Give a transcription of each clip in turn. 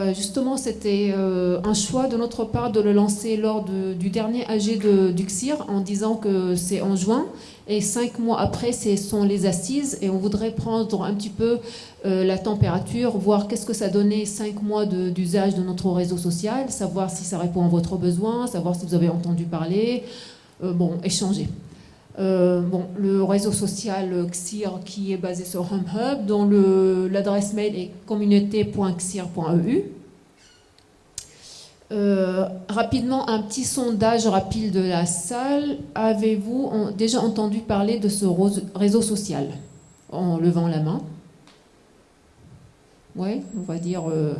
Euh, justement, c'était euh, un choix de notre part de le lancer lors du dernier AG de, du CIR en disant que c'est en juin et cinq mois après, ce sont les assises et on voudrait prendre un petit peu euh, la température, voir qu'est-ce que ça donnait cinq mois d'usage de, notre réseau social, savoir si ça répond à votre besoin, savoir si vous avez entendu parler, bon, échanger. Bon, le réseau social XIR qui est basé sur HumHub, dont l'adresse mail est communauté.xir.eu. Euh, rapidement, un petit sondage rapide de la salle. Avez-vous déjà entendu parler de ce réseau social En levant la main? Oui, on va dire euh,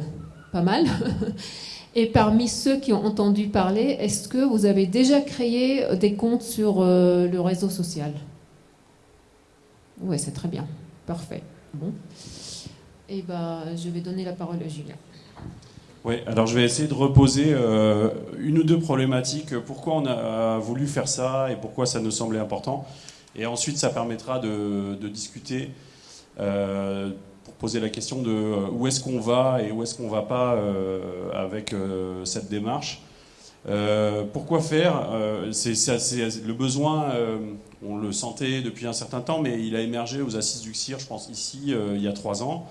pas mal. Et parmi ceux qui ont entendu parler, est-ce que vous avez déjà créé des comptes sur euh, le réseau social? Oui, c'est très bien. Parfait. Eh ben, je vais donner la parole à Julien. Oui, alors je vais essayer de reposer euh, une ou deux problématiques, pourquoi on a voulu faire ça et pourquoi ça nous semblait important? Et ensuite, ça permettra de, discuter euh, pour poser la question de euh, où est-ce qu'on va et où est-ce qu'on ne va pas avec cette démarche. pourquoi faire Le besoin, on le sentait depuis un certain temps, mais il a émergé aux assises du CIR, je pense, ici, il y a trois ans.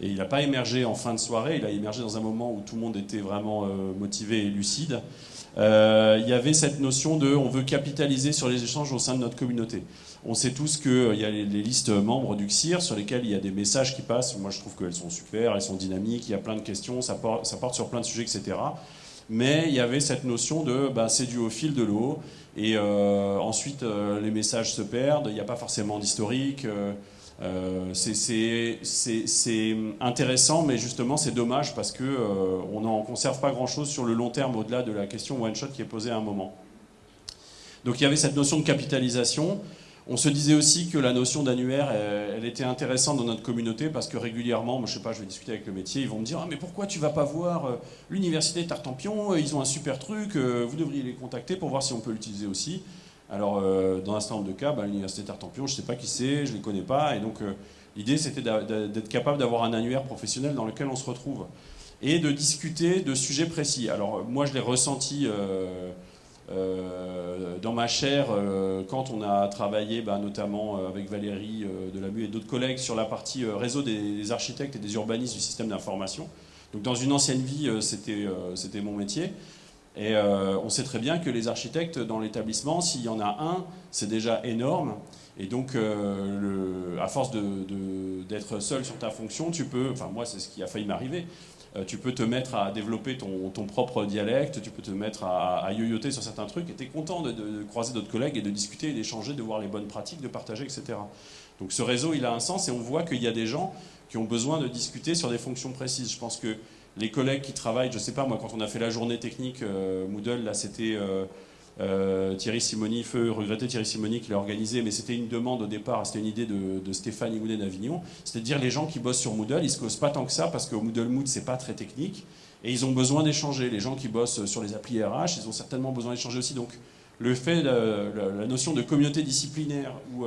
Et il n'a pas émergé en fin de soirée, il a émergé dans un moment où tout le monde était vraiment euh, motivé et lucide. Euh, il y avait cette notion de on veut capitaliser sur les échanges au sein de notre communauté. On sait tous qu'il euh, y a les, listes membres du CSIR sur lesquelles il y a des messages qui passent. Moi, je trouve qu'elles sont super, elles sont dynamiques, il y a plein de questions, ça porte, sur plein de sujets, etc. Mais il y avait cette notion de bah, c'est dû au fil de l'eau. Et ensuite, les messages se perdent, il n'y a pas forcément d'historique. Euh, c'est intéressant, mais justement c'est dommage parce qu'on euh, n'en conserve pas grand-chose sur le long terme au-delà de la question one-shot qui est posée à un moment. Donc il y avait cette notion de capitalisation. On se disait aussi que la notion d'annuaire, elle, était intéressante dans notre communauté parce que régulièrement, moi, je sais pas, je vais discuter avec le métier, ils vont me dire ah, mais pourquoi tu vas pas voir euh, l'université Tartampion Ils ont un super truc, vous devriez les contacter pour voir si on peut l'utiliser aussi. Alors, euh, dans un certain nombre de cas, bah, l'université Tartampion, je ne sais pas qui c'est, je ne les connais pas. Et donc, euh, l'idée, c'était d'être capable d'avoir un annuaire professionnel dans lequel on se retrouve. Et de discuter de sujets précis. Alors, moi, je l'ai ressenti euh, dans ma chair quand on a travaillé, bah, notamment avec Valérie de la MU et d'autres collègues, sur la partie réseau des, architectes et des urbanistes du système d'information. Donc, dans une ancienne vie, c'était mon métier. Et euh, on sait très bien que les architectes dans l'établissement, s'il y en a un, c'est déjà énorme. Et donc, euh, à force d'être seul sur ta fonction, tu peux, enfin moi c'est ce qui a failli m'arriver, euh, tu peux te mettre à développer ton, propre dialecte, tu peux te mettre à, yoyoter sur certains trucs, et tu es content de, de croiser d'autres collègues et de discuter, d'échanger, de voir les bonnes pratiques, de partager, etc. Donc ce réseau, il a un sens, et on voit qu'il y a des gens qui ont besoin de discuter sur des fonctions précises. Je pense que les collègues qui travaillent, je sais pas, moi, quand on a fait la journée technique euh, Moodle, là, c'était euh, euh, Thierry Simoni, feu regretté Thierry Simoni qui l'a organisé, mais c'était une demande au départ, c'était une idée de, Stéphane Imoudet d'Avignon, c'était de dire les gens qui bossent sur Moodle, ils se causent pas tant que ça, parce que Moodle Mood, c'est pas très technique, et ils ont besoin d'échanger. Les gens qui bossent sur les applis RH, ils ont certainement besoin d'échanger aussi. Donc, le fait, la, notion de communauté disciplinaire, où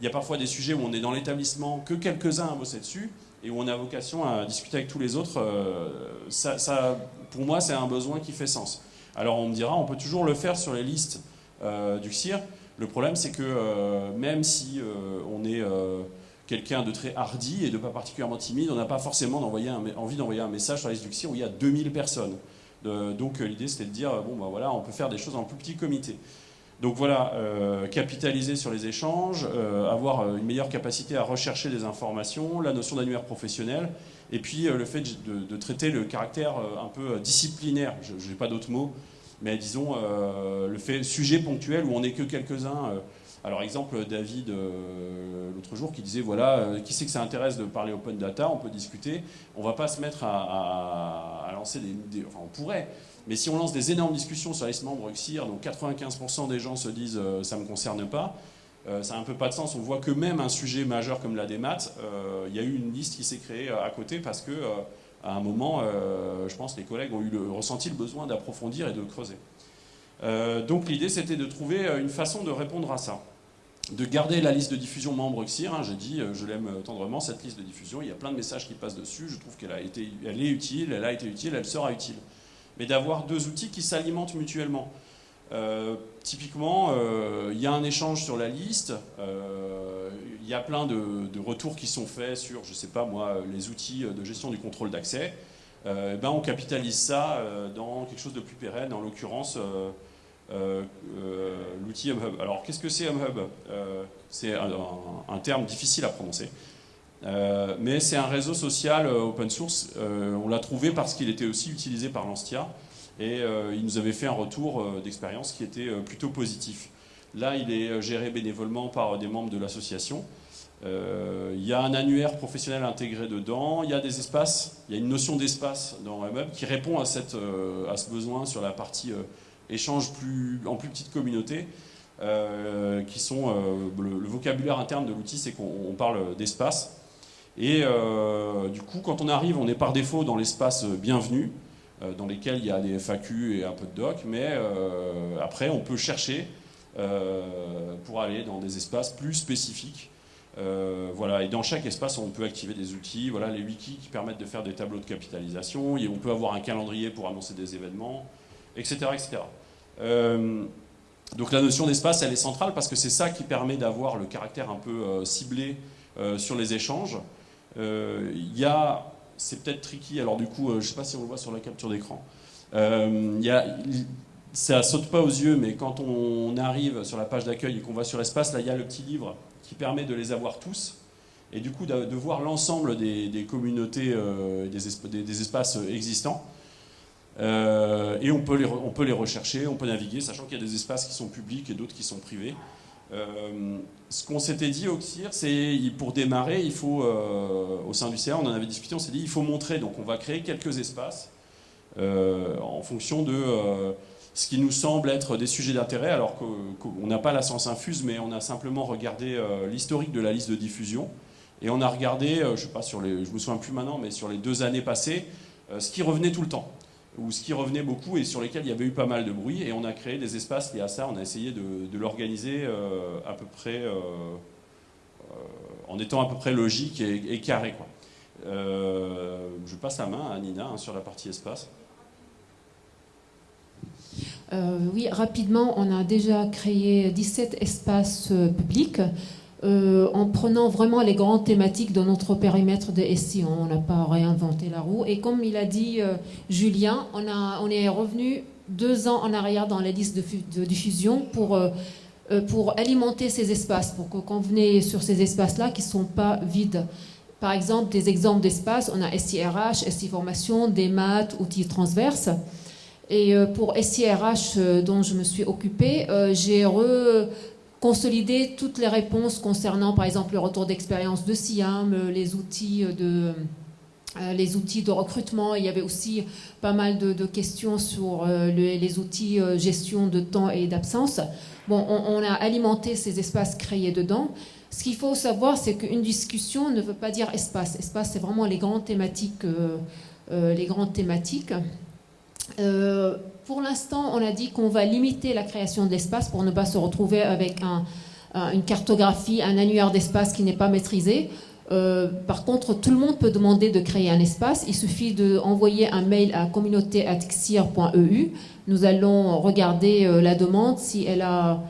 il y a parfois des sujets où on est dans l'établissement, que quelques-uns à bosser dessus, et où on a vocation à discuter avec tous les autres, euh, ça, pour moi, c'est un besoin qui fait sens. Alors on me dira, on peut toujours le faire sur les listes euh, du CIR. Le problème, c'est que euh, même si on est quelqu'un de très hardi et de pas particulièrement timide, on n'a pas forcément envie d'envoyer un message sur la liste du CIR où il y a 2000 personnes. donc l'idée, c'était de dire, bon, ben voilà, on peut faire des choses en plus petit comité. Donc voilà, euh, capitaliser sur les échanges, euh, avoir euh, une meilleure capacité à rechercher des informations, la notion d'annuaire professionnel, et puis le fait de, traiter le caractère un peu disciplinaire, je n'ai pas d'autres mots, mais disons le fait sujet ponctuel où on n'est que quelques-uns. alors exemple, David, l'autre jour, qui disait, voilà, qui sait que ça intéresse de parler open data, on peut discuter, on va pas se mettre à, lancer des... Enfin, on pourrait, mais si on lance des énormes discussions sur les membres XIR, donc 95% des gens se disent euh, ça ne me concerne pas, euh, ça n'a un peu pas de sens. On voit que même un sujet majeur comme la démat, euh, il y a eu une liste qui s'est créée à côté parce que à un moment, je pense les collègues ont eu le, ressenti le besoin d'approfondir et de creuser. donc l'idée, c'était de trouver une façon de répondre à ça. de garder la liste de diffusion membre XIR. Hein, j'ai dit, je l'aime tendrement, cette liste de diffusion. Il y a plein de messages qui passent dessus. Je trouve qu'elle a été, elle est utile, elle a été utile, elle sera utile. Mais d'avoir deux outils qui s'alimentent mutuellement. Euh, typiquement, euh, il y a un échange sur la liste, euh, il y a plein de, retours qui sont faits sur, je sais pas moi, les outils de gestion du contrôle d'accès. ben on capitalise ça dans quelque chose de plus pérenne, en l'occurrence l'outil MHub. Alors qu'est-ce que c'est MHub C'est un, terme difficile à prononcer. mais c'est un réseau social open source. on l'a trouvé parce qu'il était aussi utilisé par l'Anstia. Et euh, il nous avait fait un retour euh, d'expérience qui était euh, plutôt positif. Là, il est géré bénévolement par des membres de l'association. Il y a un annuaire professionnel intégré dedans, il y a des espaces, il y a une notion d'espace dans Web qui répond à, ce besoin sur la partie échange en plus petite communauté. qui sont le, vocabulaire interne de l'outil, c'est qu'on parle d'espace. Et du coup, quand on arrive, on est par défaut dans l'espace bienvenu. Euh, dans lesquels il y a des FAQ et un peu de doc, mais euh, après on peut chercher euh, pour aller dans des espaces plus spécifiques. voilà, et dans chaque espace, on peut activer des outils, voilà, les wikis qui permettent de faire des tableaux de capitalisation, et on peut avoir un calendrier pour annoncer des événements, etc. etc. donc la notion d'espace, elle est centrale parce que c'est ça qui permet d'avoir le caractère un peu ciblé sur les échanges. Il y a c'est peut-être tricky, alors du coup, euh, je ne sais pas si on le voit sur la capture d'écran. Euh, ça saute pas aux yeux, mais quand on arrive sur la page d'accueil et qu'on va sur espace, là, il y a le petit livre qui permet de les avoir tous. Et du coup, de, voir l'ensemble des, communautés, euh, des, des, espaces existants. et on peut, les, on peut les rechercher, on peut naviguer, sachant qu'il y a des espaces qui sont publics et d'autres qui sont privés. Euh, ce qu'on s'était dit au CIR, c'est pour démarrer, il faut, euh, au sein du CA, on en avait discuté, on s'est dit il faut montrer, donc on va créer quelques espaces euh, en fonction de ce qui nous semble être des sujets d'intérêt, alors qu'on n'a pas la science infuse, mais on a simplement regardé l'historique de la liste de diffusion, et on a regardé, je sais pas, sur les, je me souviens plus maintenant, mais sur les deux années passées, ce qui revenait tout le temps ou ce qui revenait beaucoup et sur lesquels il y avait eu pas mal de bruit. Et on a créé des espaces liés à ça. On a essayé de, l'organiser euh, à peu près euh, euh, en étant à peu près logique et, carré. Quoi. je passe la main à Nina hein, sur la partie espace. oui, rapidement, on a déjà créé 17 espaces publics. Euh, en prenant vraiment les grandes thématiques de notre périmètre de SI. On n'a pas réinventé la roue. Et comme il a dit euh, Julien, on, est revenu deux ans en arrière dans la liste de, diffusion pour, euh, pour alimenter ces espaces, pour que quand sur ces espaces-là qui ne sont pas vides. Par exemple, des exemples d'espaces, on a SIRH, SI Formation, des maths, outils transverses. Et pour SIRH, dont je me suis occupée, j'ai re consolider toutes les réponses concernant, par exemple, le retour d'expérience de SIAM, euh, les outils de, euh, les outils de recrutement. Il y avait aussi pas mal de, questions sur euh, les, outils gestion de temps et d'absence. Bon, on, a alimenté ces espaces créés dedans. Ce qu'il faut savoir, c'est qu'une discussion ne veut pas dire espace. Espace, c'est vraiment les grandes thématiques. les grandes thématiques. Pour l'instant, on a dit qu'on va limiter la création de l'espace pour ne pas se retrouver avec une cartographie, un annuaire d'espace qui n'est pas maîtrisé. Euh, par contre, tout le monde peut demander de créer un espace. Il suffit d'envoyer un mail à communauté.xir.eu. Nous allons regarder euh, la demande, si elle a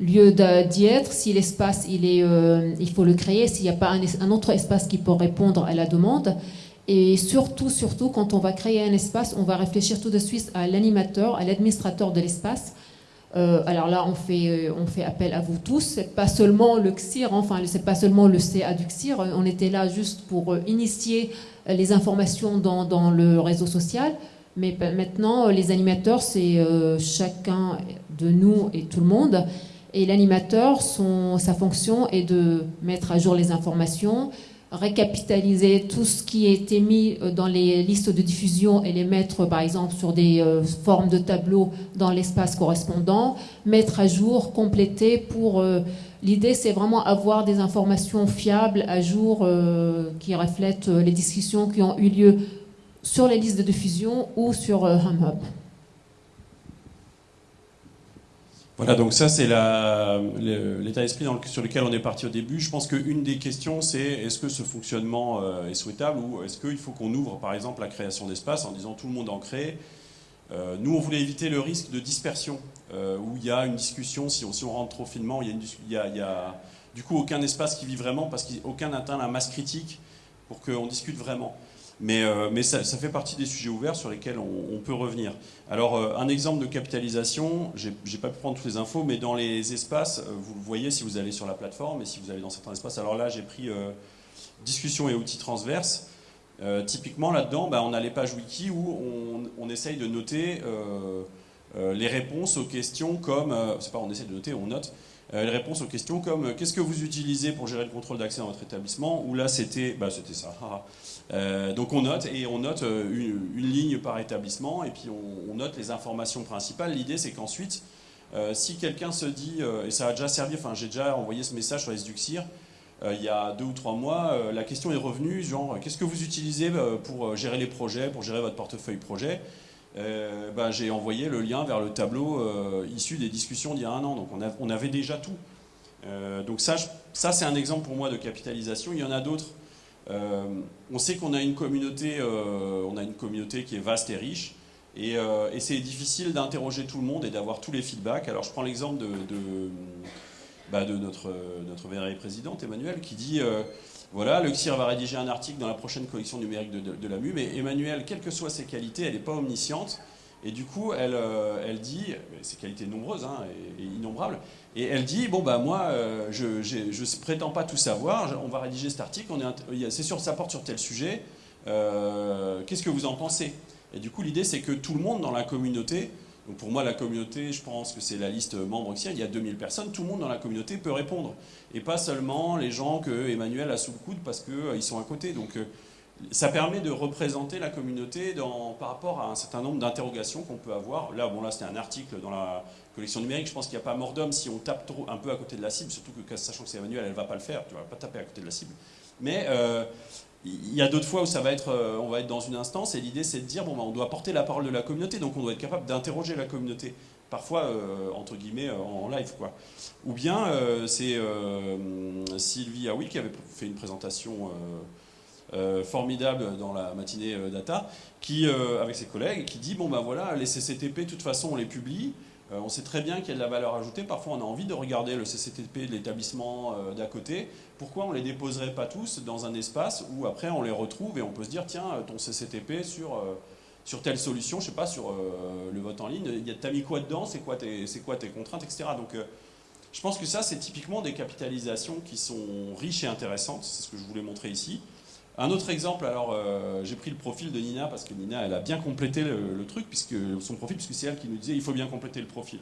lieu d'y être, si l'espace, euh, il faut le créer, s'il n'y a pas un, autre espace qui peut répondre à la demande. Et surtout, surtout, quand on va créer un espace, on va réfléchir tout de suite à l'animateur, à l'administrateur de l'espace. Euh, alors là, on fait, euh, on fait appel à vous tous. C'est pas seulement le CIR, enfin, c'est pas seulement le CA du CIR. On était là juste pour euh, initier les informations dans, dans, le réseau social. Mais maintenant, les animateurs, c'est chacun de nous et tout le monde. Et l'animateur, sa fonction est de mettre à jour les informations, récapitaliser tout ce qui a été mis euh, dans les listes de diffusion et les mettre par exemple sur des euh, formes de tableaux dans l'espace correspondant, mettre à jour, compléter pour... Euh, l'idée c'est vraiment avoir des informations fiables, à jour, qui reflètent les discussions qui ont eu lieu sur les listes de diffusion ou sur HumHub. Voilà, donc ça c'est l'état d'esprit sur lequel on est parti au début. Je pense qu'une des questions c'est est-ce que ce fonctionnement euh, est souhaitable ou est-ce qu'il faut qu'on ouvre par exemple la création d'espace en disant tout le monde en crée euh, Nous on voulait éviter le risque de dispersion euh, où il y a une discussion, si on, rentre trop finement, il y, a a, du coup aucun espace qui vit vraiment parce qu'aucun n'atteint la masse critique pour qu'on discute vraiment. Mais, euh, ça, fait partie des sujets ouverts sur lesquels on, peut revenir. Alors, euh, un exemple de capitalisation, j'ai pas pu prendre toutes les infos, mais dans les espaces, euh, vous le voyez si vous allez sur la plateforme et si vous allez dans certains espaces. Alors là, j'ai pris discussion et outils transverses. typiquement, là-dedans, bah, on a les pages wiki où on, on essaye de noter les réponses aux questions comme, c'est pas on essaye de noter, on note, les réponses aux questions comme qu'est-ce que vous utilisez pour gérer le contrôle d'accès dans votre établissement? Ou là, c'était bah, c'était ça. Euh, donc on note et on note euh, une, ligne par établissement et puis on, note les informations principales. L'idée c'est qu'ensuite, euh, si quelqu'un se dit, et ça a déjà servi, enfin j'ai déjà envoyé ce message sur les Duxir, il y a deux ou trois mois, la question est revenue, genre qu'est-ce que vous utilisez pour gérer les projets, pour gérer votre portefeuille projet? Ben, J'ai envoyé le lien vers le tableau issu des discussions d'il y a un an, donc on, on avait déjà tout. donc ça, ça c'est un exemple pour moi de capitalisation, il y en a d'autres. Euh, on sait qu'on a une communauté, euh, a une communauté qui est vaste et riche, et, euh, c'est difficile d'interroger tout le monde et d'avoir tous les feedbacks. Alors je prends l'exemple de, bah, notre, notre présidente Emmanuel qui dit voilà, le CIR va rédiger un article dans la prochaine collection numérique de, la MU, mais Emmanuel, quelles que soient ses qualités, elle n'est pas omnisciente. Et du coup, elle, elle dit, ses qualités nombreuses hein, et, innombrables, et elle dit, bon bah moi, euh, je ne prétends pas tout savoir, on va rédiger cet article, c'est sûr, ça porte sur tel sujet, euh, qu'est-ce que vous en pensez? Et du coup, l'idée, c'est que tout le monde dans la communauté, donc pour moi, la communauté, je pense que c'est la liste membre ici, il y a 2000 personnes, tout le monde dans la communauté peut répondre. Et pas seulement les gens que Emmanuel a sous le coude parce qu'ils euh, sont à côté. Ça permet de représenter la communauté par rapport à un certain nombre d'interrogations qu'on peut avoir. Là, bon, là, c'était un article dans la collection numérique. Je pense qu'il n'y a pas mort d'homme si on tape trop, un peu à côté de la cible, surtout que sachant que c'est Emmanuel, elle ne va pas le faire. Tu ne vas pas taper à côté de la cible. Mais euh, il y a d'autres fois où ça va être, euh, on va être dans une instance et l'idée c'est de dire bon, ben, on doit porter la parole de la communauté, donc on doit être capable d'interroger la communauté. Parfois, euh, entre guillemets, en live. quoi. Ou bien, c'est Sylvie Aoui qui avait fait une présentation formidable dans la matinée euh, data, qui, euh, avec ses collègues, qui dit bon ben voilà, les CCTP, de toute façon, on les publie. on sait très bien qu'il y a de la valeur ajoutée. Parfois, on a envie de regarder le CCTP de l'établissement d'à côté. Pourquoi on ne les déposerait pas tous dans un espace où après on les retrouve et on peut se dire tiens, ton CCTP sur sur telle solution, je sais pas, sur le vote en ligne, t'as mis quoi dedans, c'est quoi, tes, quoi tes contraintes, etc. Donc je pense que ça, c'est typiquement des capitalisations qui sont riches et intéressantes, c'est ce que je voulais montrer ici. Un autre exemple, alors euh, j'ai pris le profil de Nina parce que Nina, elle a bien complété le, truc, puisque son profil, puisque c'est elle qui nous disait il faut bien compléter le profil.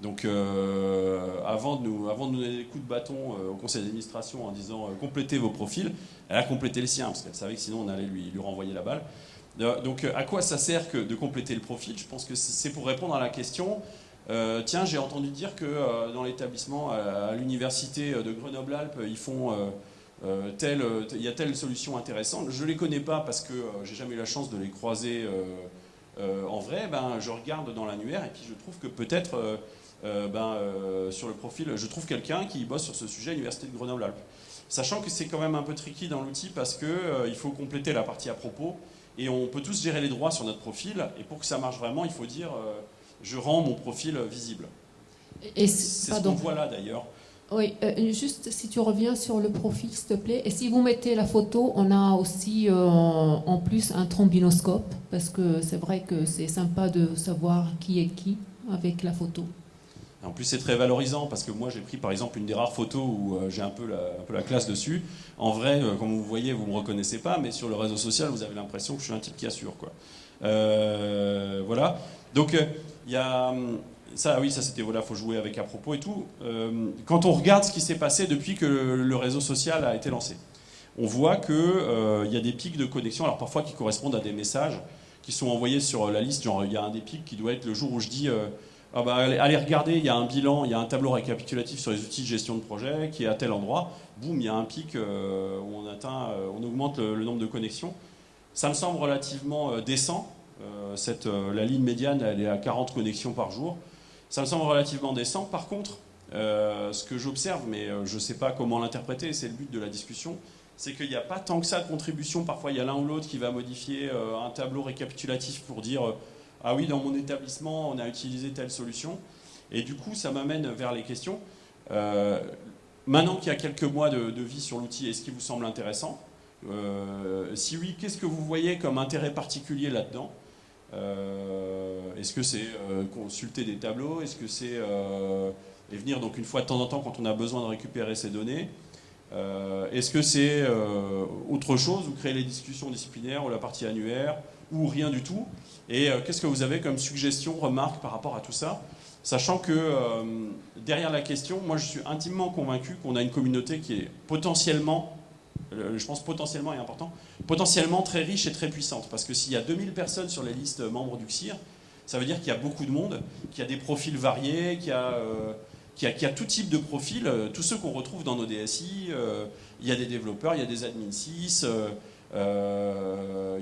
Donc euh, avant, de nous, avant de donner des coups de bâton euh, au conseil d'administration en disant complétez vos profils, elle a complété le sien parce qu'elle savait que sinon on allait lui, lui renvoyer la balle. donc à quoi ça sert que de compléter le profil? Je pense que c'est pour répondre à la question tiens, j'ai entendu dire que dans l'établissement à l'université de Grenoble-Alpes, ils font euh, euh, il y a telle solution intéressante. Je ne les connais pas parce que euh, j'ai jamais eu la chance de les croiser en vrai. Ben, je regarde dans l'annuaire et puis je trouve que peut-être ben, sur le profil, je trouve quelqu'un qui bosse sur ce sujet à l'Université de Grenoble-Alpes. Sachant que c'est quand même un peu tricky dans l'outil parce qu'il faut compléter la partie à propos et on peut tous gérer les droits sur notre profil et pour que ça marche vraiment, il faut dire je rends mon profil visible. C'est ce qu'on voit là d'ailleurs. Oui, euh, juste si tu reviens sur le profil, s'il te plaît. Et si vous mettez la photo, on a aussi euh, en plus un trombinoscope, parce que c'est vrai que c'est sympa de savoir qui est qui avec la photo. En plus, c'est très valorisant parce que moi, j'ai pris par exemple une des rares photos où euh, j'ai un, peu la, classe dessus. En vrai, comme vous voyez, vous ne me reconnaissez pas, mais sur le réseau social, vous avez l'impression que je suis un type qui assure. Quoi. voilà. Donc, il y a. Ça, oui, ça c'était voilà, faut jouer avec à propos et tout. Euh, quand on regarde ce qui s'est passé depuis que le, réseau social a été lancé, on voit qu'il euh, y a des pics de connexion, alors parfois qui correspondent à des messages qui sont envoyés sur la liste. Genre, il y a un des pics qui doit être le jour où je dis euh, ah bah, allez, regarder, il y a un bilan, il y a un tableau récapitulatif sur les outils de gestion de projet qui est à tel endroit. Boum, il y a un pic où on atteint, on augmente le, nombre de connexions. Ça me semble relativement décent. Cette, la ligne médiane, elle est à 40 connexions par jour. Ça me semble relativement décent. Par contre, ce que j'observe, mais je ne sais pas comment l'interpréter, c'est le but de la discussion, c'est qu'il n'y a pas tant que ça de contribution. Parfois, il y a l'un ou l'autre qui va modifier un tableau récapitulatif pour dire Ah oui, dans mon établissement, on a utilisé telle solution. Et du coup, ça m'amène vers les questions. Maintenant qu'il y a quelques mois de, vie sur l'outil, est-ce qu'il vous semble intéressant? Euh, Si oui, qu'est-ce que vous voyez comme intérêt particulier là-dedans? euh, Est-ce que c'est euh, consulter des tableaux? Est-ce que c'est venir donc une fois de temps en temps quand on a besoin de récupérer ces données? Est-ce que c'est autre chose ou créer les discussions disciplinaires ou la partie annuaire ou rien du tout? Et qu'est-ce que vous avez comme suggestion, remarque par rapport à tout ça? Sachant que euh, derrière la question, moi je suis intimement convaincu qu'on a une communauté qui est potentiellement, euh, je pense potentiellement et important, potentiellement très riche et très puissante. Parce que s'il y a 2000 personnes sur les listes membres du CIR, ça veut dire qu'il y a beaucoup de monde, qu'il y a des profils variés, qu'il y a, euh, tout type de profils, tous ceux qu'on retrouve dans nos DSI. il y a des développeurs, il y a des admin 6, il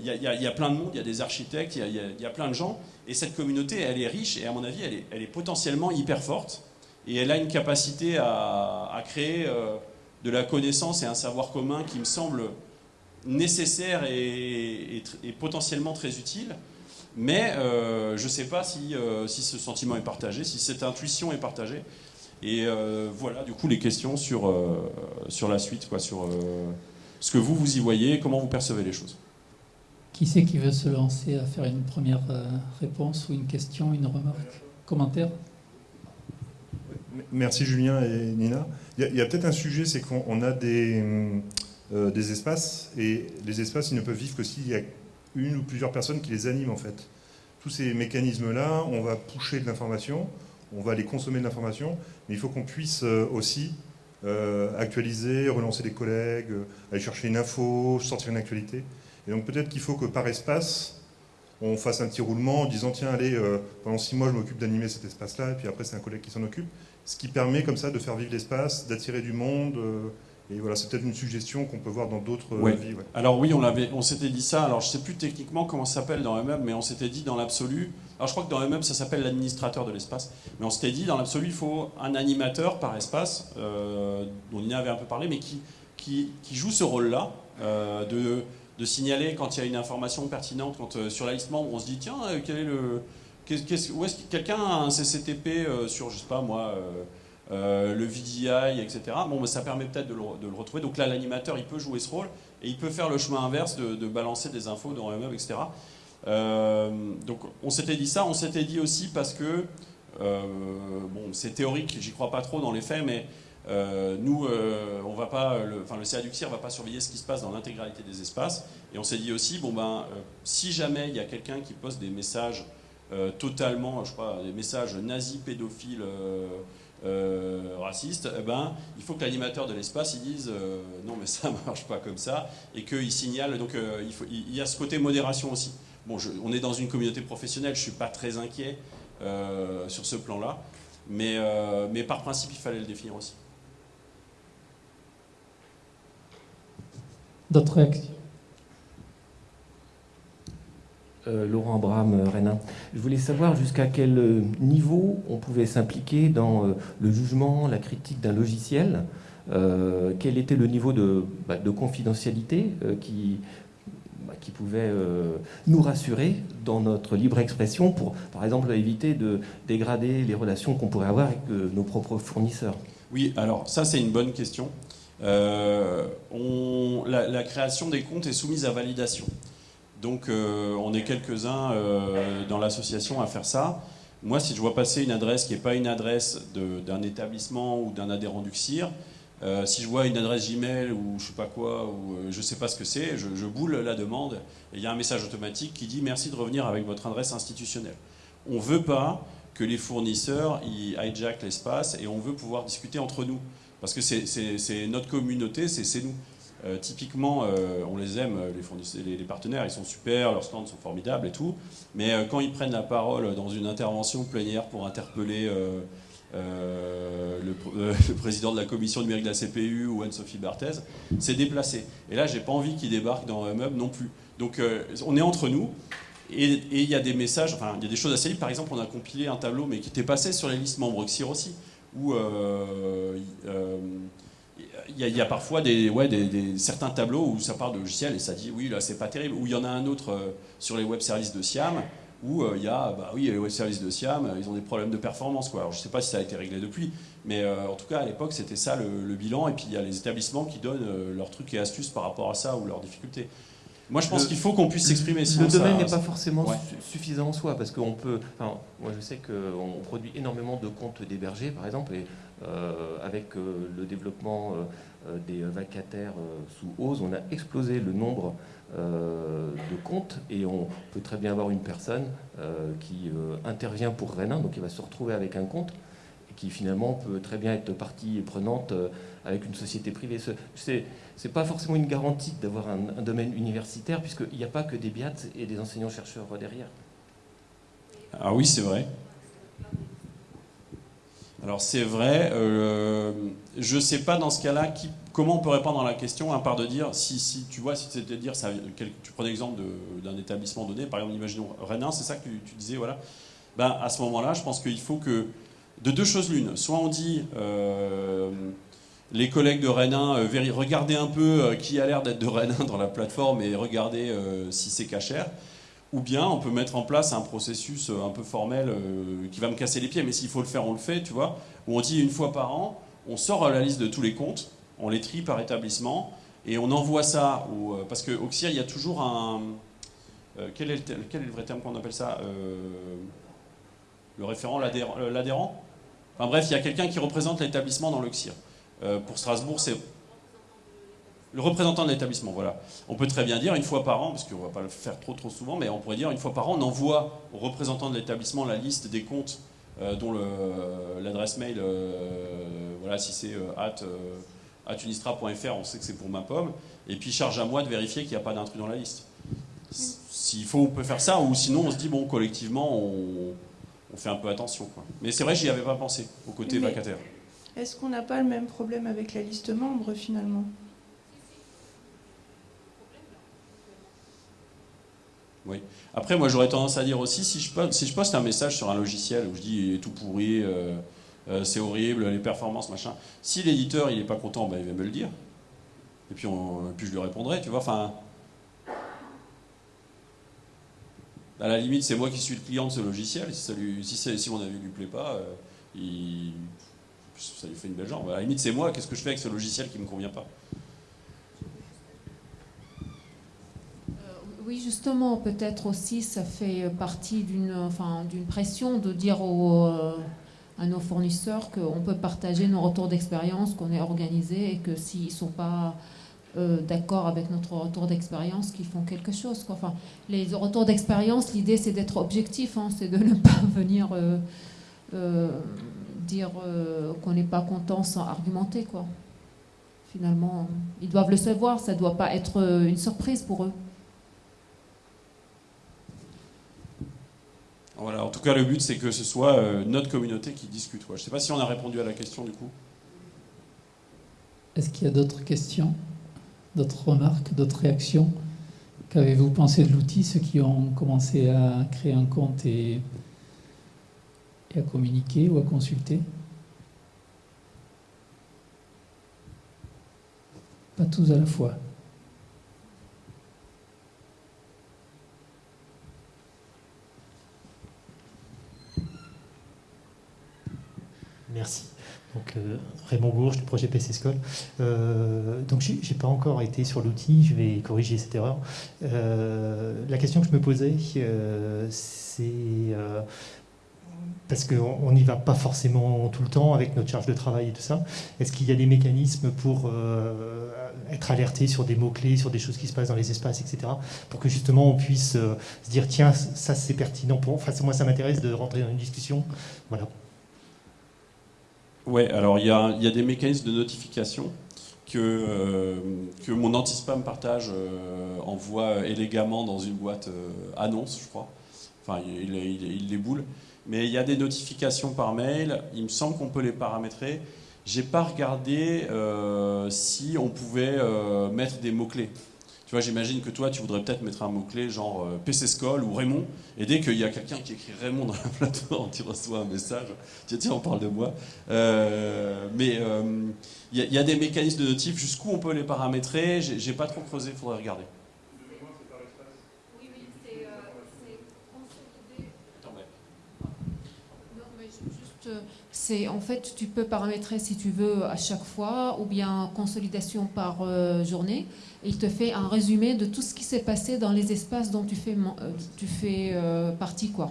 y, a plein de monde, il y a des architectes, il y a plein de gens. Et cette communauté, elle est riche et à mon avis, elle est, potentiellement hyper forte. Et elle a une capacité à, créer euh, de la connaissance et un savoir commun qui me semble nécessaire et, potentiellement très utile. Mais euh, je ne sais pas euh, si, ce sentiment est partagé, si cette intuition est partagée. Et voilà, du coup, les questions sur, sur la suite, quoi, sur ce que vous, vous y voyez, comment vous percevez les choses. Qui c'est qui veut se lancer à faire une première euh, réponse ou une question, une remarque, commentaire? Merci Julien et Nina. Il y a, peut-être un sujet, c'est qu'on a des, euh, des espaces, et les espaces, ils ne peuvent vivre que s'il y a une ou plusieurs personnes qui les animent en fait. Tous ces mécanismes-là, on va pousser de l'information, on va aller consommer de l'information, mais il faut qu'on puisse euh, aussi actualiser, relancer des collègues, aller chercher une info, sortir une actualité. Et donc peut-être qu'il faut que par espace, on fasse un petit roulement en disant tiens allez, euh, pendant six mois je m'occupe d'animer cet espace-là, et puis après c'est un collègue qui s'en occupe. Ce qui permet comme ça de faire vivre l'espace, d'attirer du monde. Euh, et voilà, c'est peut-être une suggestion qu'on peut voir dans d'autres euh, vies. Alors oui, on, on s'était dit ça. Alors je ne sais plus techniquement comment ça s'appelle dans MM, mais on s'était dit dans l'absolu. Alors je crois que dans MM, ça s'appelle l'administrateur de l'espace. Mais on s'était dit dans l'absolu, il faut un animateur par espace, dont Nina avait un peu parlé, mais qui, qui, qui joue ce rôle-là de de signaler quand il y a une information pertinente, quand euh, sur la liste membre on se dit tiens, euh, quel est le, où est-ce que quelqu'un a un CCTP euh, sur, je sais pas moi, le VDI, etc. Bon, mais ça permet peut-être de, le, retrouver. Donc là, l'animateur, il peut jouer ce rôle et il peut faire le chemin inverse de, balancer des infos dans MM, etc. donc on s'était dit ça, on s'était dit aussi parce que, bon, c'est théorique, j'y crois pas trop dans les faits, mais euh, nous, euh, on va pas, le, enfin, le CA va pas surveiller ce qui se passe dans l'intégralité des espaces. Et on s'est dit aussi, bon ben, euh, si jamais il y a quelqu'un qui poste des messages totalement, je crois, des messages nazis, pédophiles, racistes, eh ben, il faut que l'animateur de l'espace il dise non mais ça marche pas comme ça et qu'il signale. Donc il, faut, il, y a ce côté modération aussi. Bon, on est dans une communauté professionnelle, je suis pas très inquiet sur ce plan-là, mais, mais par principe il fallait le définir aussi. D'autres réactions? Euh, Laurent Abraham, euh, Rénin. Je voulais savoir jusqu'à quel euh, niveau on pouvait s'impliquer dans le jugement, la critique d'un logiciel. quel était le niveau de, bah, confidentialité qui, bah, qui pouvait nous rassurer dans notre libre expression pour, par exemple, éviter de dégrader les relations qu'on pourrait avoir avec nos propres fournisseurs? Oui, alors ça c'est une bonne question. On, la, création des comptes est soumise à validation. Donc euh, on est quelques-uns euh, dans l'association à faire ça. Moi, si je vois passer une adresse qui n'est pas une adresse d'un établissement ou d'un adhérent du CIR, si je vois une adresse Gmail ou je sais pas quoi, ou je sais pas ce que c'est, je, je, boule la demande et il y a un message automatique qui dit merci de revenir avec votre adresse institutionnelle. On veut pas que les fournisseurs hijackent l'espace et on veut pouvoir discuter entre nous. Parce que c'est notre communauté, c'est nous. Euh, typiquement, euh, on les aime, les, les, partenaires, ils sont super, leurs stands sont formidables et tout. Mais euh, quand ils prennent la parole dans une intervention plénière pour interpeller le, président de la commission numérique de la CPU ou Anne-Sophie Barthez, c'est déplacé. Et là, j'ai pas envie qu'ils débarquent dans un meuble non plus. Donc, on est entre nous. Et il y a des messages, enfin, il y a des choses assez libres. Par exemple, on a compilé un tableau, mais qui était passé sur les listes membres XIR aussi, où euh, euh, il y, a parfois des, ouais, des, certains tableaux où ça part de logiciel et ça dit oui, là, c'est pas terrible. Ou il y en a un autre euh, sur les web services de Siam, où il y a, bah oui, les web services de Siam, ils ont des problèmes de performance. Quoi. Alors, je sais pas si ça a été réglé depuis, mais en tout cas, à l'époque, c'était ça le, bilan. Et puis, il y a les établissements qui donnent leurs trucs et astuces par rapport à ça ou leurs difficultés. Moi, je pense qu'il faut qu'on puisse s'exprimer. Le domaine n'est pas forcément suffisant en soi, parce qu'on peut. Enfin, moi, je sais qu'on produit énormément de comptes d'hébergés, par exemple, et euh, avec euh, le développement euh, des vacataires sous OSE, on a explosé le nombre de comptes, et on peut très bien avoir une personne qui intervient pour Renin, donc il va se retrouver avec un compte, qui finalement peut très bien être partie prenante avec une société privée. C'est n'est pas forcément une garantie d'avoir un, domaine universitaire, puisqu'il n'y a pas que des BIAT et des enseignants-chercheurs derrière. Ah oui, c'est vrai. Alors c'est vrai, euh, je ne sais pas dans ce cas-là comment on peut répondre à la question, à part de dire, si, si tu vois, si c'était dire, ça, tu prends l'exemple d'un établissement donné, par exemple, imaginons Renin, c'est ça que tu, disais, voilà. Ben, à ce moment-là, je pense qu'il faut que, de deux choses l'une, soit on dit, euh, les collègues de Renin, euh, regardez un peu qui a l'air d'être de Renin dans la plateforme et regardez si c'est cachère. Ou bien on peut mettre en place un processus un peu formel qui va me casser les pieds, mais s'il faut le faire, on le fait, tu vois. Où on dit une fois par an, on sort la liste de tous les comptes, on les trie par établissement et on envoie ça au. Parce qu'au CIR, il y a toujours un. quel, est le, quel, est le, vrai terme qu'on appelle ça Le référent, l'adhérent? Enfin bref, il y a quelqu'un qui représente l'établissement dans le CIR. Euh, pour Strasbourg, c'est le représentant de l'établissement, voilà. On peut très bien dire une fois par an, parce qu'on ne va pas le faire trop trop souvent, mais on pourrait dire une fois par an, on envoie au représentant de l'établissement la liste des comptes euh, dont l'adresse mail, euh, voilà, si c'est at, unistra.fr, on sait que c'est pour ma pomme, et puis charge à moi de vérifier qu'il n'y a pas d'intrus dans la liste. S'il faut, on peut faire ça, ou sinon on se dit, bon, collectivement, on, fait un peu attention. Mais c'est vrai, j'y avais pas pensé, au côté vacataire. Est-ce qu'on n'a pas le même problème avec la liste membre finalement? Oui. Après, moi, j'aurais tendance à dire aussi, si je, poste, un message sur un logiciel où je dis il est tout pourri, euh, euh, c'est horrible, les performances, machin, si l'éditeur il n'est pas content, ben, il va me le dire. Et puis, puis je lui répondrai, tu vois. Enfin, à la limite, c'est moi qui suis le client de ce logiciel. Si, ça lui, si, si mon avis lui plaît pas, euh, ça lui fait une belle jambe. À la limite, c'est moi, qu'est-ce que je fais avec ce logiciel qui ne me convient pas? Oui, justement, peut-être aussi, ça fait partie d'une enfin, pression de dire euh, à nos fournisseurs qu'on peut partager nos retours d'expérience, qu'on est organisé et que s'ils ne sont pas euh, d'accord avec notre retour d'expérience, qu'ils font quelque chose. Enfin, les retours d'expérience, l'idée c'est d'être objectif, hein, c'est de ne pas venir dire euh, qu'on n'est pas content sans argumenter, quoi. Finalement, ils doivent le savoir, ça ne doit pas être une surprise pour eux. Voilà, en tout cas, le but, c'est que ce soit euh, notre communauté qui discute. Je ne sais pas si on a répondu à la question du coup. Est-ce qu'il y a d'autres questions, d'autres remarques, d'autres réactions? Qu'avez-vous pensé de l'outil, ceux qui ont commencé à créer un compte et à communiquer ou à consulter? Pas tous à la fois. Merci. Donc, euh, Raymond Bourges du projet PC School. Euh, donc, j'ai pas encore été sur l'outil, je vais corriger cette erreur. Euh, la question que je me posais, c'est parce qu'on n'y va pas forcément tout le temps avec notre charge de travail et tout ça. Est-ce qu'il y a des mécanismes pour être alerté sur des mots-clés, sur des choses qui se passent dans les espaces, etc. Pour que justement on puisse se dire tiens, ça c'est pertinent pour. Enfin, moi ça m'intéresse de rentrer dans une discussion. Voilà. Ouais, alors il y a, y a, des mécanismes de notification que, euh, que mon anti-spam partage envoie élégamment dans une boîte annonce, je crois. Enfin, il, il, il les boule mais il y a des notifications par mail, il me semble qu'on peut les paramétrer. J'ai pas regardé euh, si on pouvait euh, mettre des mots-clés. Tu vois, j'imagine que toi, tu voudrais peut-être mettre un mot-clé genre euh, PC School ou Raymond, et dès qu'il y a quelqu'un qui écrit Raymond dans la plateforme, tu reçois un message, tiens, tiens, on parle de moi. Euh, mais euh, il y, a des mécanismes de notif, jusqu'où on peut les paramétrer, j'ai pas trop creusé, il faudrait regarder. C'est en fait, tu peux paramétrer si tu veux à chaque fois, ou bien consolidation par euh, journée. il te fait un résumé de tout ce qui s'est passé dans les espaces dont tu fais, euh, tu fais euh, partie, quoi.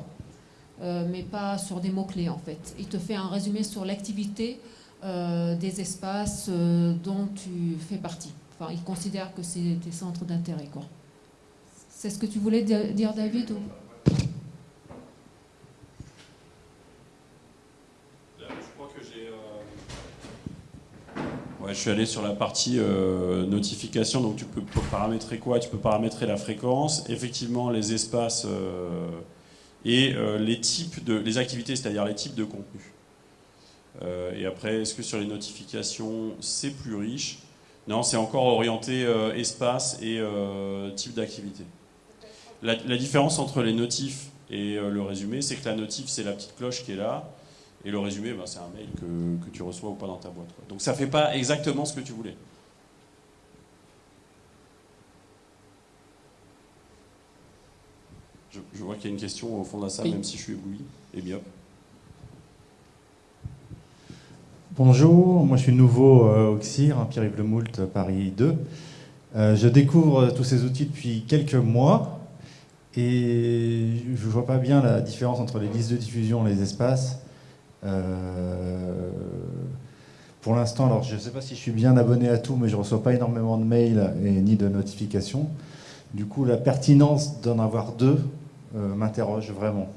mais pas sur des mots-clés en fait. Il te fait un résumé sur l'activité des espaces dont tu fais partie. Enfin, il considère que c'est des centres d'intérêt, quoi. C'est ce que tu voulais dire, David je suis allé sur la partie euh, notification, donc tu peux paramétrer quoi? Tu peux paramétrer la fréquence, effectivement les espaces euh, et euh, les types de les activités, c'est-à-dire les types de contenu. et après, est-ce que sur les notifications, c'est plus riche? Non, c'est encore orienté espace et type d'activité. La, la, différence entre les notifs et le résumé, c'est que la notif, c'est la petite cloche qui est là, et le résumé, ben, c'est un mail que, tu reçois ou pas dans ta boîte. Donc ça ne fait pas exactement ce que tu voulais. Je, vois qu'il y a une question au fond de la salle, même si je suis ébloui. Et bien. Bonjour, moi je suis nouveau euh, au CIR, hein, Pierre-Yves Lemoult, Paris 2. Euh, je découvre tous ces outils depuis quelques mois et je ne vois pas bien la différence entre les listes de diffusion et les espaces. Euh, pour l'instant, alors je ne sais pas si je suis bien abonné à tout, mais je ne reçois pas énormément de mails et ni de notifications. Du coup, la pertinence d'en avoir deux euh, m'interroge vraiment.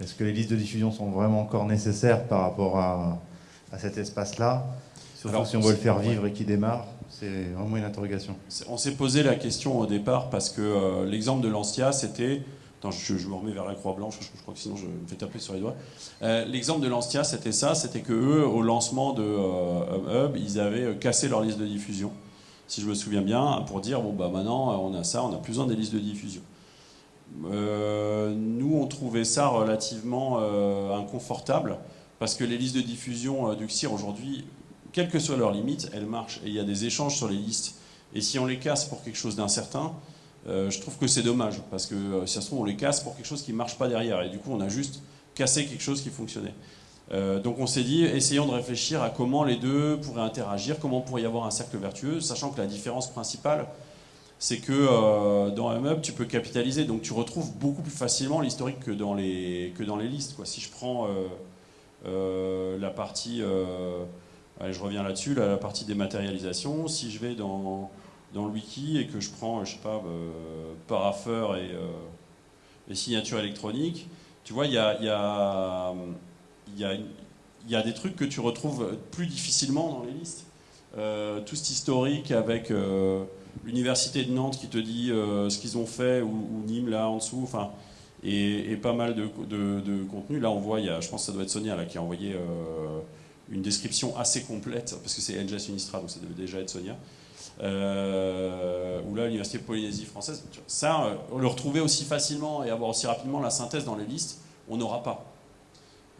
Est-ce que les listes de diffusion sont vraiment encore nécessaires par rapport à, cet espace-là? Surtout si on veut le faire vivre et qu'il démarre, c'est vraiment une interrogation. On s'est posé la question au départ parce que euh, l'exemple de Lancia, c'était je, me remets vers la croix blanche, je, crois que sinon je me fais taper sur les doigts. Euh, l'exemple de Lancia, c'était ça, c'était que eux, au lancement de euh, Hub, ils avaient euh, cassé leur liste de diffusion, si je me souviens bien, pour dire bon bah maintenant on a ça, on a plus besoin des listes de diffusion. nous, on trouvait ça relativement inconfortable parce que les listes de diffusion du CIR aujourd'hui, quelles que soient leurs limites, elles marchent et il y a des échanges sur les listes. Et si on les casse pour quelque chose d'incertain, euh, je trouve que c'est dommage, parce que euh, si ça se trouve, on les casse pour quelque chose qui ne marche pas derrière, et du coup, on a juste cassé quelque chose qui fonctionnait. Euh, donc on s'est dit, essayons de réfléchir à comment les deux pourraient interagir, comment pourrait y avoir un cercle vertueux, sachant que la différence principale, c'est que dans un meuble, tu peux capitaliser, donc tu retrouves beaucoup plus facilement l'historique que, dans les, que dans les listes. Si je prends la partie, je reviens là-dessus, la partie dématérialisation, si je vais dans dans le wiki et que je prends, je sais pas, euh, paraffeur et, euh, et, signature électronique, tu vois, il y a, y, a, y, y a, des trucs que tu retrouves plus difficilement dans les listes. Euh, tout cet historique avec l'université de Nantes qui te dit ce qu'ils ont fait, ou, Nîmes là en dessous, enfin, et, pas mal de, contenu. Là, on voit, je pense que ça doit être Sonia qui a envoyé une description assez complète, parce que c'est NGS Unistra, donc ça devait déjà être Sonia euh, ou là l'Université Polynésie française. Ça, euh, le retrouver aussi facilement et avoir aussi rapidement la synthèse dans les listes, on n'aura pas.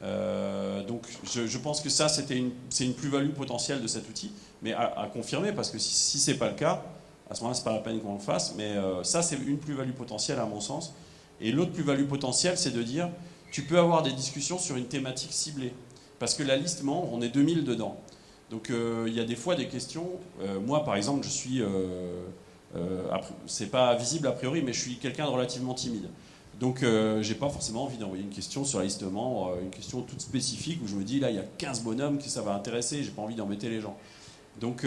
Euh, donc je, pense que ça, c'est une, une plus-value potentielle de cet outil, mais à, confirmer, parce que si, si ce n'est pas le cas, à ce moment-là, ce n'est pas la peine qu'on le fasse, mais euh, ça, c'est une plus-value potentielle à mon sens. Et l'autre plus-value potentielle, c'est de dire, tu peux avoir des discussions sur une thématique ciblée. Parce que la liste membre, on est 2000 dedans. Donc euh, il y a des fois des questions. Euh, moi, par exemple, je suis. Euh, c'est pas visible a priori, mais je suis quelqu'un de relativement timide. Donc j'ai pas forcément envie d'envoyer une question sur l'alistement, une question toute spécifique où je me dis là il y a 15 bonhommes que ça va intéresser, j'ai pas envie d'embêter les gens. Donc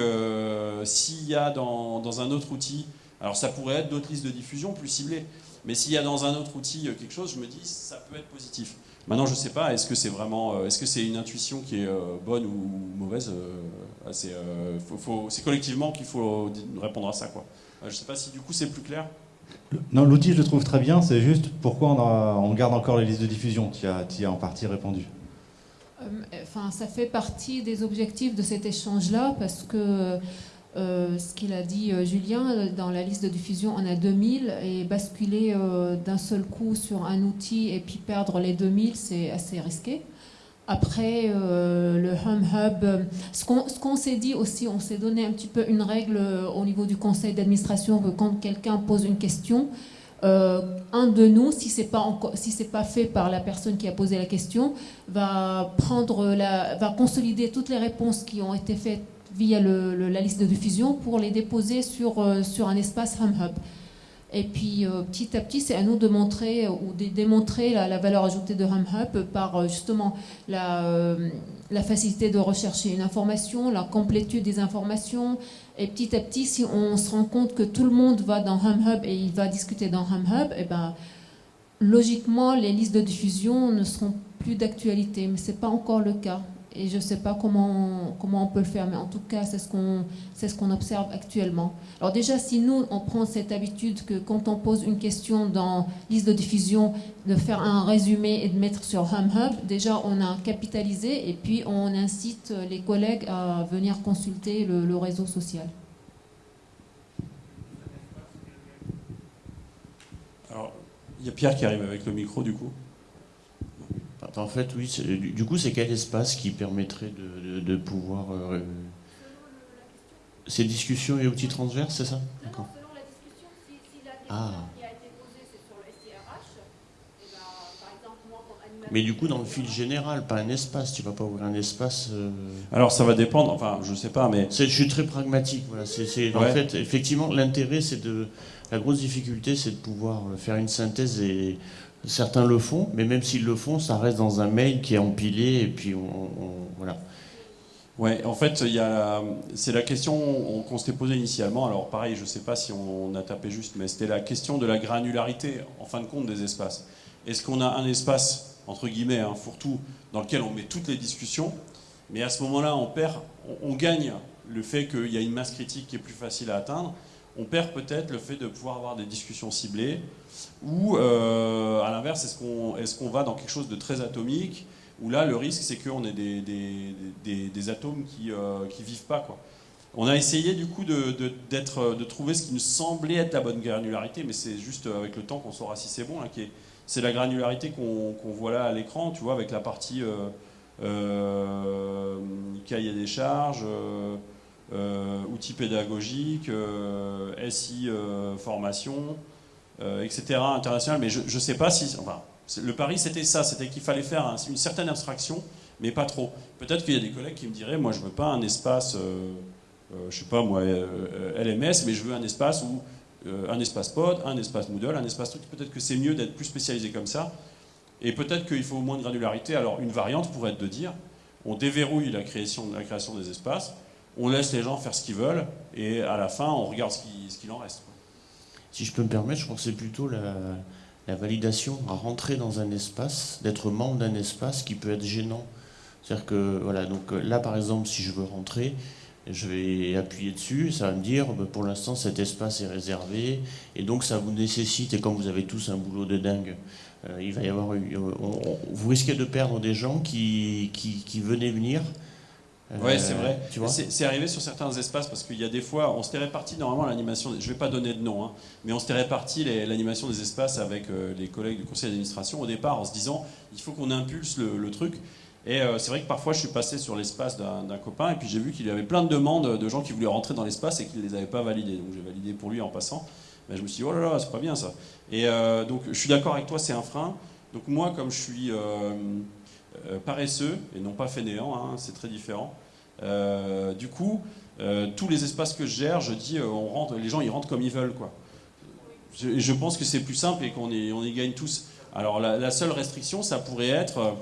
s'il y a dans, dans, un autre outil, alors ça pourrait être d'autres listes de diffusion plus ciblées, mais s'il y a dans un autre outil quelque chose, je me dis ça peut être positif. Maintenant, je ne sais pas, est-ce que c'est vraiment, euh, est-ce que c'est une intuition qui est euh, bonne ou mauvaise euh, C'est collectivement qu'il faut répondre à ça. Quoi. je ne sais pas si du coup c'est plus clair. Non, l'outil, je le trouve très bien. C'est juste pourquoi on, garde encore les listes de diffusion. Tu as, as en partie répondu. Enfin, ça fait partie des objectifs de cet échange-là parce que euh, ce qu'il a dit euh, Julien, dans la liste de diffusion, on a 2000 et basculer euh, d'un seul coup sur un outil et puis perdre les 2000, c'est assez risqué. Après, le Home Hub, ce qu'on s'est dit aussi, on s'est donné un petit peu une règle au niveau du conseil d'administration que quand quelqu'un pose une question, un de nous, si c'est pas si pas fait par la personne qui a posé la question, va prendre la, va consolider toutes les réponses qui ont été faites via la liste de diffusion pour les déposer sur, euh, un espace Hub. Et puis euh, petit à petit, c'est à nous de montrer euh, ou de démontrer la, valeur ajoutée de Hub par justement la, facilité de rechercher une information, la complétude des informations. Et petit à petit, si on se rend compte que tout le monde va dans Hub et il va discuter dans Hub, et eh ben, logiquement, les listes de diffusion ne seront plus d'actualité. Mais ce n'est pas encore le cas. Et je ne sais pas comment, comment on peut le faire, mais en tout cas, c'est ce qu'on ce qu'on observe actuellement. Alors déjà, si nous, on prend cette habitude que quand on pose une question dans liste de diffusion, de faire un résumé et de mettre sur HumHub, déjà, on a capitalisé et puis on incite les collègues à venir consulter le, le réseau social. Alors, il y a Pierre qui arrive avec le micro, du coup. En fait, oui. Du coup, c'est quel espace qui permettrait de, pouvoir. Euh, ces discussions et outils transverses, c'est ça? D'accord. Selon la discussion, si, la question ah. qui a été posée, c'est sur le SIRH, et eh ben, par exemple, moi, comme animateur. Mais du coup, dans le fil général, pas un espace. Tu vas pas ouvrir un espace. Euh, Alors, ça va dépendre. Enfin, je sais pas, mais. Je suis très pragmatique. Voilà. C'est, En fait, effectivement, l'intérêt, c'est de. La grosse difficulté, c'est de pouvoir faire une synthèse et Certains le font, mais même s'ils le font, ça reste dans un mail qui est empilé et puis on, voilà. Ouais, en fait, c'est la question qu'on s'était posée initialement. Alors pareil, je ne sais pas si on a tapé juste, mais c'était la question de la granularité, en fin de compte, des espaces. Est-ce qu'on a un espace, entre guillemets, un fourre-tout, dans lequel on met toutes les discussions, mais à ce moment-là, on perd, on gagne le fait qu'il y a une masse critique qui est plus facile à atteindre, on perd peut-être le fait de pouvoir avoir des discussions ciblées, ou euh, à l'inverse, est-ce qu'on va dans quelque chose de très atomique, où là, le risque, c'est qu'on ait des, atomes qui ne euh, vivent pas. Quoi. On a essayé du coup de, trouver ce qui nous semblait être la bonne granularité, mais c'est juste avec le temps qu'on saura si c'est bon. Hein, c'est la granularité qu'on voit là à l'écran, tu vois, avec la partie euh, cahier des charges. Euh, outils pédagogiques, euh, SI euh, formation, etc. international. Mais je ne sais pas si. Enfin, le pari, c'était ça c'était qu'il fallait faire une certaine abstraction, mais pas trop. Peut-être qu'il y a des collègues qui me diraient moi, je ne veux pas un espace, je sais pas moi, LMS, mais je veux un espace où. un espace pod, un espace Moodle, un espace truc. Peut-être que c'est mieux d'être plus spécialisé comme ça. Et peut-être qu'il faut moins de granularité. Alors, une variante pourrait être de dire on déverrouille la création, la création des espaces on laisse les gens faire ce qu'ils veulent, et à la fin, on regarde ce qu'il en reste. Si je peux me permettre, je pensais plutôt la, validation à rentrer dans un espace, d'être membre d'un espace qui peut être gênant. C'est-à-dire que, voilà, donc euh, là, par exemple, si je veux rentrer, je vais appuyer dessus, ça va me dire, bah, pour l'instant, cet espace est réservé, et donc ça vous nécessite, et comme vous avez tous un boulot de dingue, euh, il va y avoir, vous risquez de perdre des gens qui, qui venaient venir, oui, c'est vrai. C'est arrivé sur certains espaces parce qu'il y a des fois, on s'était réparti normalement l'animation. Je ne vais pas donner de nom, hein, mais on s'était réparti l'animation des espaces avec euh, les collègues du conseil d'administration au départ en se disant il faut qu'on impulse le, truc. Et euh, c'est vrai que parfois je suis passé sur l'espace d'un copain et puis j'ai vu qu'il y avait plein de demandes de gens qui voulaient rentrer dans l'espace et qui ne les avaient pas validées. Donc j'ai validé pour lui en passant. Mais je me suis dit oh là là, c'est pas bien ça. Et euh, donc je suis d'accord avec toi, c'est un frein. Donc moi, comme je suis euh, paresseux et non pas fainéant, hein, c'est très différent. Euh, du coup, euh, tous les espaces que je gère, je dis, on rentre, les gens ils rentrent comme ils veulent. Quoi. Je, pense que c'est plus simple et qu'on y, gagne tous. Alors la, seule restriction, ça pourrait être,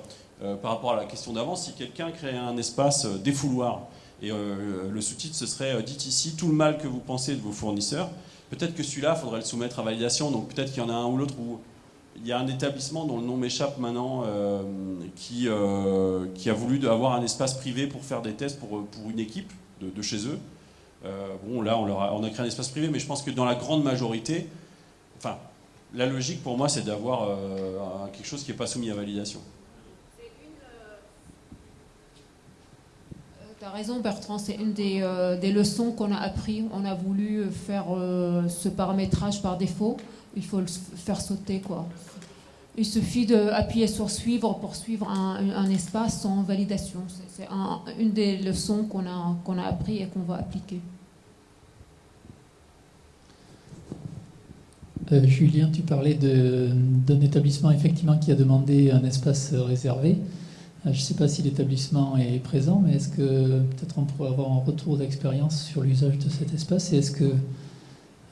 par rapport à la question d'avant, si quelqu'un crée un espace défouloir, et le sous-titre ce serait Dites ici tout le mal que vous pensez de vos fournisseurs. Peut-être que celui-là, il faudrait le soumettre à validation, donc peut-être qu'il y en a un ou l'autre où il y a un établissement dont le nom m'échappe maintenant euh, qui, euh, qui a voulu avoir un espace privé pour faire des tests pour, une équipe de, chez eux. Euh, bon, là, on, leur a, on a créé un espace privé, mais je pense que dans la grande majorité, enfin, la logique pour moi, c'est d'avoir quelque chose qui n'est pas soumis à validation. Tu as raison Bertrand, c'est une des, leçons qu'on a appris. On a voulu faire ce paramétrage par défaut. Il faut le faire sauter quoi. Il suffit d'appuyer sur suivre pour suivre un, espace sans validation. C'est un, une des leçons qu'on a, qu'on a appris et qu'on va appliquer. Euh, Julien, tu parlais d'un établissement effectivement qui a demandé un espace réservé. Euh, je ne sais pas si l'établissement est présent, mais est-ce que peut-être on pourrait avoir un retour d'expérience sur l'usage de cet espace et est-ce que,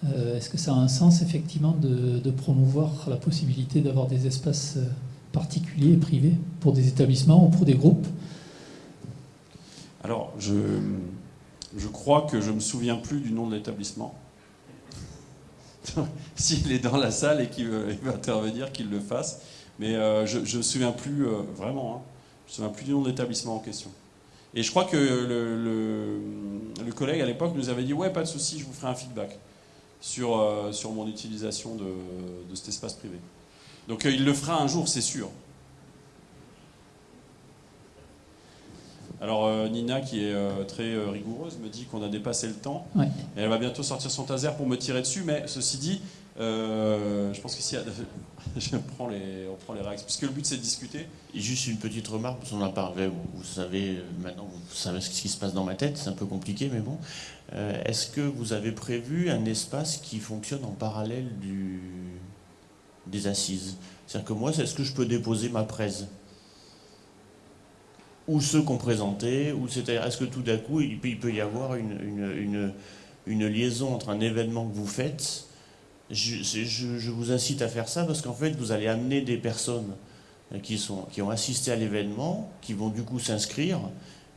euh, est-ce que ça a un sens effectivement de, promouvoir la possibilité d'avoir des espaces particuliers et privés pour des établissements ou pour des groupes? Alors, je, crois que je ne me souviens plus du nom de l'établissement. S'il est dans la salle et qu'il veut, intervenir, qu'il le fasse. Mais euh, je ne me souviens plus, euh, vraiment, hein, je me souviens plus du nom de l'établissement en question. Et je crois que le, le, le collègue à l'époque nous avait dit Ouais, pas de souci, je vous ferai un feedback sur, euh, sur mon utilisation de, de, cet espace privé. Donc il le fera un jour, c'est sûr. Alors euh, Nina, qui est euh, très euh, rigoureuse, me dit qu'on a dépassé le temps. Ouais. Et elle va bientôt sortir son taser pour me tirer dessus. Mais ceci dit, je pense qu'ici, on prend les réactions. Puisque le but, c'est de discuter. Juste une petite remarque, parce qu'on en parlait, vous, savez, maintenant, vous savez ce qui se passe dans ma tête, c'est un peu compliqué, mais bon. Est-ce que vous avez prévu un espace qui fonctionne en parallèle des assises? C'est-à-dire que moi, est-ce que je peux déposer ma presse ou ceux qu'on présentait, ou c'est-à-dire est-ce que tout d'un coup il peut, y avoir une, liaison entre un événement que vous faites je, vous incite à faire ça parce qu'en fait vous allez amener des personnes qui, sont, qui ont assisté à l'événement, qui vont du coup s'inscrire,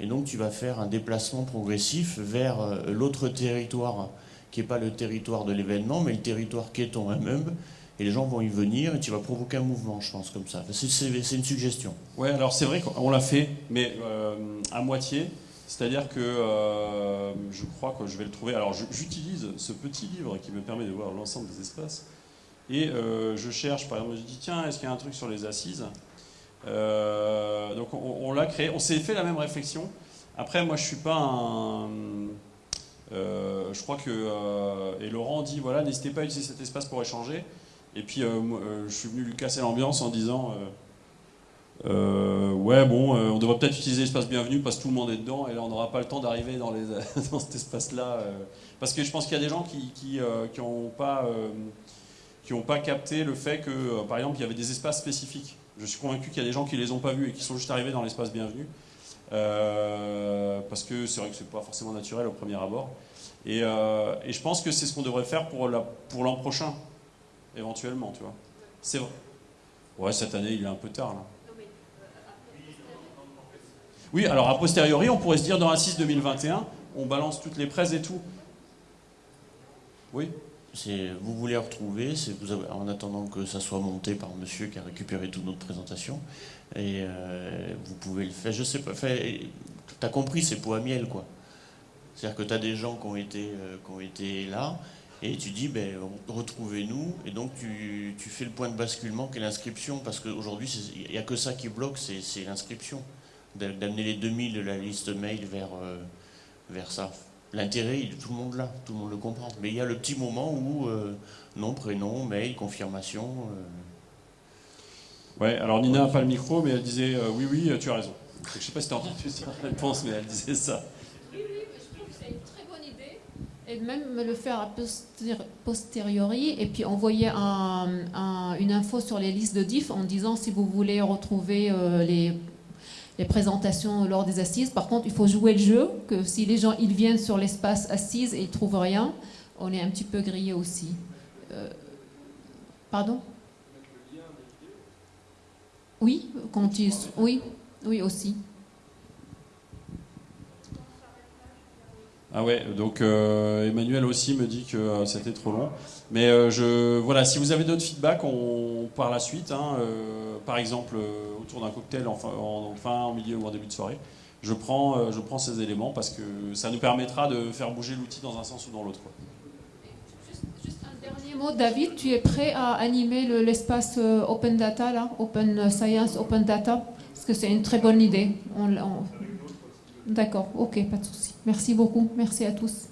et donc tu vas faire un déplacement progressif vers l'autre territoire qui n'est pas le territoire de l'événement, mais le territoire qui est ton immeuble, et les gens vont y venir et tu vas provoquer un mouvement, je pense, comme ça. C'est une suggestion. Ouais, alors c'est vrai qu'on l'a fait, mais euh, à moitié. C'est-à-dire que euh, je crois que je vais le trouver. Alors j'utilise ce petit livre qui me permet de voir l'ensemble des espaces. Et euh, je cherche, par exemple, je dis tiens, est-ce qu'il y a un truc sur les assises? Euh, Donc on, l'a créé, on s'est fait la même réflexion. Après, moi je suis pas un. Je crois que. et Laurent dit voilà, n'hésitez pas à utiliser cet espace pour échanger. Et puis, je suis venu lui casser l'ambiance en disant euh, Ouais, bon, on devrait peut-être utiliser l'espace bienvenu parce que tout le monde est dedans et là, on n'aura pas le temps d'arriver dans, cet espace-là. parce que je pense qu'il y a des gens qui n'ont pas, capté le fait que, par exemple, il y avait des espaces spécifiques. Je suis convaincu qu'il y a des gens qui ne les ont pas vus et qui sont juste arrivés dans l'espace bienvenu. Euh, parce que c'est vrai que c'est pas forcément naturel au premier abord. Et, euh, je pense que c'est ce qu'on devrait faire pour l'an prochain éventuellement, tu vois. C'est vrai. Ouais, cette année, il est un peu tard, là. Oui, alors a posteriori, on pourrait se dire dans 6 2021, on balance toutes les presses et tout. Oui vous voulez retrouver, vous avez, en attendant que ça soit monté par monsieur qui a récupéré toute notre présentation, et euh, vous pouvez le faire, je sais pas, tu as compris, c'est pour à miel, quoi. C'est-à-dire que tu as des gens qui ont été, euh, qui ont été là, et tu dis, ben, retrouvez-nous, et donc tu, tu, fais le point de basculement qui est l'inscription, parce qu'aujourd'hui, il n'y a que ça qui bloque, c'est l'inscription. D'amener les 2000 de la liste mail vers, euh, vers ça. L'intérêt, tout le monde là, tout le monde le comprend. Mais il y a le petit moment où euh, nom, prénom, mail, confirmation. Euh... Ouais, alors Nina n'a pas le micro, mais elle disait euh, oui, oui, tu as raison. Je ne sais pas si tu as entendu sa réponse, mais elle disait ça. Oui, oui, je trouve que c'est une très bonne idée. Et même le faire a posteriori, et puis envoyer un, un, une info sur les listes de diff en disant si vous voulez retrouver euh, les les présentations lors des assises. Par contre, il faut jouer le jeu, que si les gens ils viennent sur l'espace assise et ils trouvent rien, on est un petit peu grillé aussi. Euh, pardon? Oui, quand ils, oui, oui aussi. Ah ouais, donc euh, Emmanuel aussi me dit que euh, c'était trop long. Mais euh, je, voilà, si vous avez d'autres feedbacks, on, par la suite, hein, par exemple autour d'un cocktail en fin, en, milieu ou en début de soirée, je prends, je prends ces éléments parce que ça nous permettra de faire bouger l'outil dans un sens ou dans l'autre. Juste, un dernier mot, David, tu es prêt à animer l'espace Open Data, là, Open Science, Open Data? Parce que c'est une très bonne idée. D'accord, ok, pas de souci. Merci beaucoup. Merci à tous.